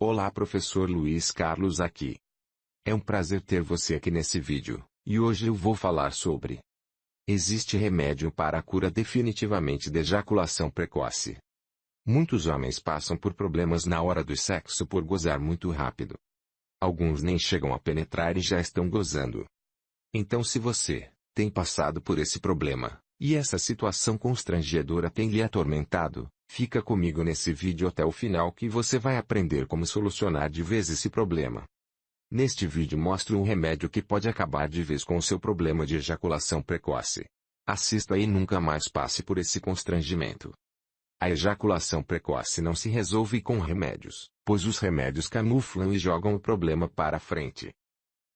Olá professor Luiz Carlos aqui. É um prazer ter você aqui nesse vídeo, e hoje eu vou falar sobre Existe remédio para a cura definitivamente de ejaculação precoce. Muitos homens passam por problemas na hora do sexo por gozar muito rápido. Alguns nem chegam a penetrar e já estão gozando. Então se você tem passado por esse problema, e essa situação constrangedora tem lhe atormentado, fica comigo nesse vídeo até o final que você vai aprender como solucionar de vez esse problema. Neste vídeo mostro um remédio que pode acabar de vez com o seu problema de ejaculação precoce. Assista e nunca mais passe por esse constrangimento. A ejaculação precoce não se resolve com remédios, pois os remédios camuflam e jogam o problema para frente.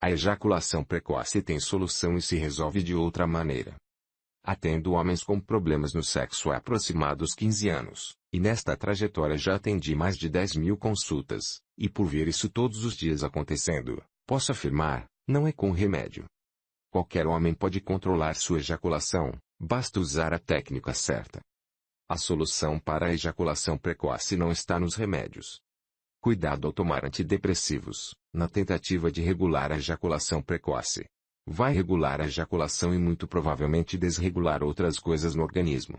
A ejaculação precoce tem solução e se resolve de outra maneira. Atendo homens com problemas no sexo há aproximados 15 anos, e nesta trajetória já atendi mais de 10 mil consultas, e por ver isso todos os dias acontecendo, posso afirmar, não é com remédio. Qualquer homem pode controlar sua ejaculação, basta usar a técnica certa. A solução para a ejaculação precoce não está nos remédios. Cuidado ao tomar antidepressivos, na tentativa de regular a ejaculação precoce, vai regular a ejaculação e muito provavelmente desregular outras coisas no organismo.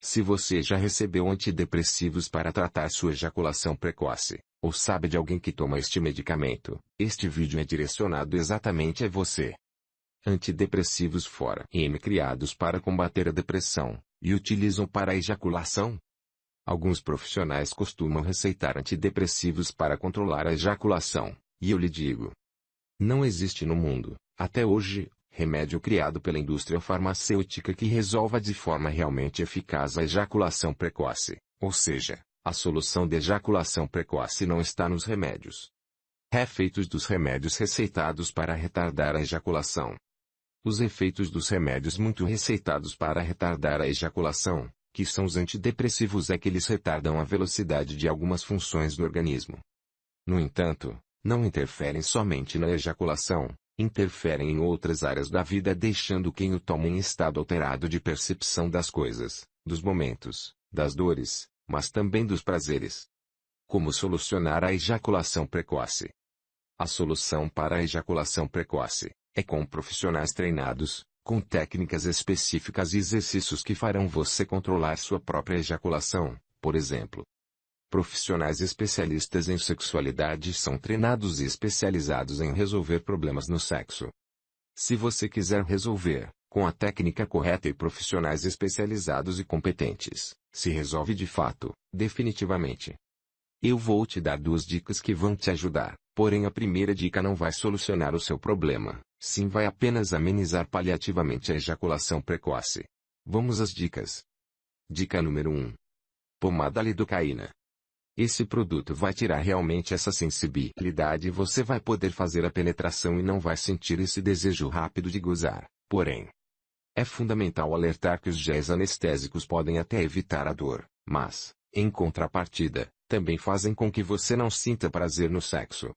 Se você já recebeu antidepressivos para tratar sua ejaculação precoce, ou sabe de alguém que toma este medicamento, este vídeo é direcionado exatamente a você. Antidepressivos fora M criados para combater a depressão, e utilizam para a ejaculação? Alguns profissionais costumam receitar antidepressivos para controlar a ejaculação, e eu lhe digo. Não existe no mundo, até hoje, remédio criado pela indústria farmacêutica que resolva de forma realmente eficaz a ejaculação precoce, ou seja, a solução de ejaculação precoce não está nos remédios. Efeitos dos remédios receitados para retardar a ejaculação. Os efeitos dos remédios muito receitados para retardar a ejaculação, que são os antidepressivos é que eles retardam a velocidade de algumas funções do organismo. No entanto, não interferem somente na ejaculação, interferem em outras áreas da vida deixando quem o toma em estado alterado de percepção das coisas, dos momentos, das dores, mas também dos prazeres. Como solucionar a ejaculação precoce? A solução para a ejaculação precoce é com profissionais treinados, com técnicas específicas e exercícios que farão você controlar sua própria ejaculação, por exemplo. Profissionais especialistas em sexualidade são treinados e especializados em resolver problemas no sexo. Se você quiser resolver, com a técnica correta e profissionais especializados e competentes, se resolve de fato, definitivamente. Eu vou te dar duas dicas que vão te ajudar, porém a primeira dica não vai solucionar o seu problema, sim vai apenas amenizar paliativamente a ejaculação precoce. Vamos às dicas. Dica número 1. Pomada lidocaína. Esse produto vai tirar realmente essa sensibilidade e você vai poder fazer a penetração e não vai sentir esse desejo rápido de gozar. Porém, é fundamental alertar que os géis anestésicos podem até evitar a dor, mas, em contrapartida, também fazem com que você não sinta prazer no sexo.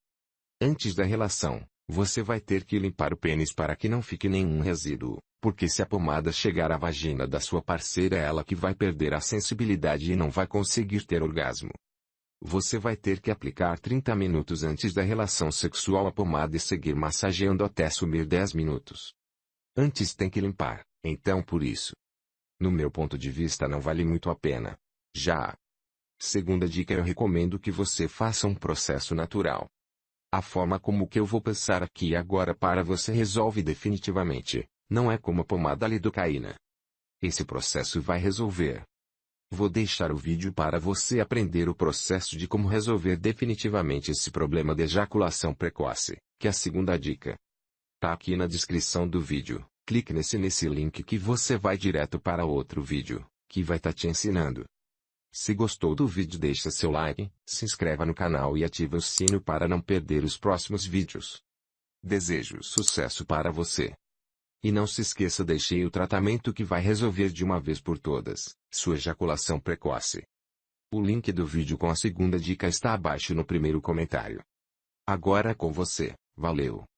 Antes da relação, você vai ter que limpar o pênis para que não fique nenhum resíduo, porque se a pomada chegar à vagina da sua parceira é ela que vai perder a sensibilidade e não vai conseguir ter orgasmo. Você vai ter que aplicar 30 minutos antes da relação sexual a pomada e seguir massageando até sumir 10 minutos. Antes tem que limpar, então por isso. No meu ponto de vista não vale muito a pena. Já. Segunda dica eu recomendo que você faça um processo natural. A forma como que eu vou passar aqui agora para você resolve definitivamente, não é como a pomada lidocaína. Esse processo vai resolver, Vou deixar o vídeo para você aprender o processo de como resolver definitivamente esse problema de ejaculação precoce, que é a segunda dica. Tá aqui na descrição do vídeo, clique nesse nesse link que você vai direto para outro vídeo, que vai estar tá te ensinando. Se gostou do vídeo deixa seu like, se inscreva no canal e ative o sino para não perder os próximos vídeos. Desejo sucesso para você. E não se esqueça deixei o tratamento que vai resolver de uma vez por todas, sua ejaculação precoce. O link do vídeo com a segunda dica está abaixo no primeiro comentário. Agora é com você, valeu!